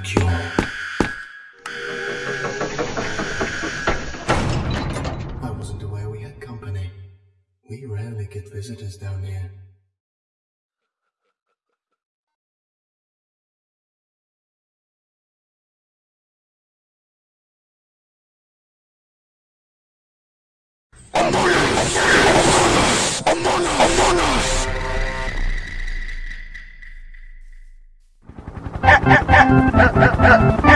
cure. I wasn't aware we had company. We rarely get visitors down here. I'm Ha ha ha!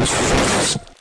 よし。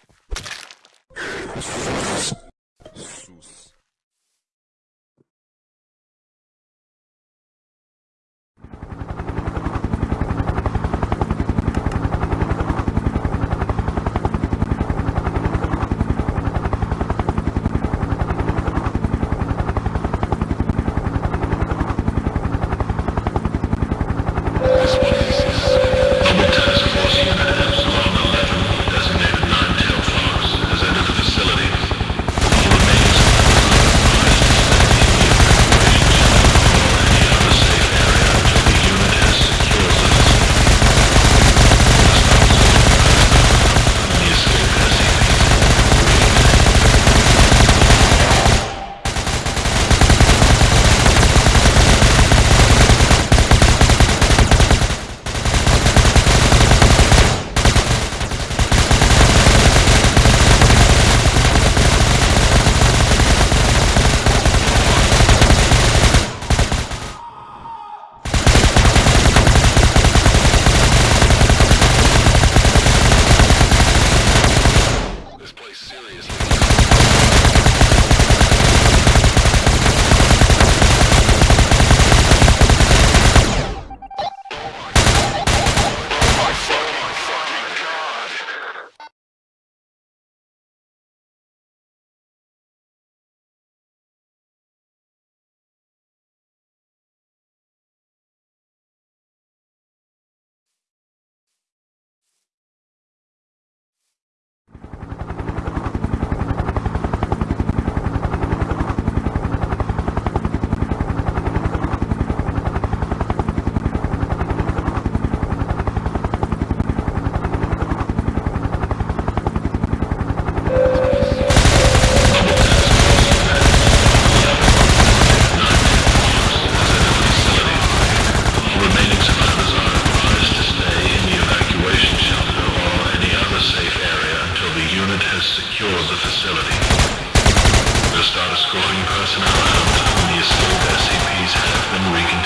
exploring personnel out. The escaped SCPs have been reconfigured.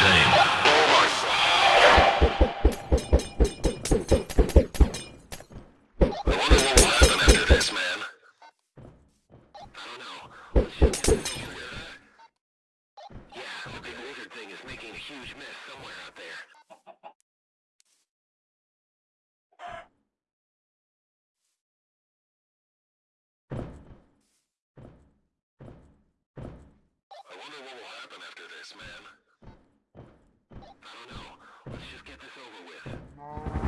wonder what will happen after this, man. I don't know. Let's just get this over with.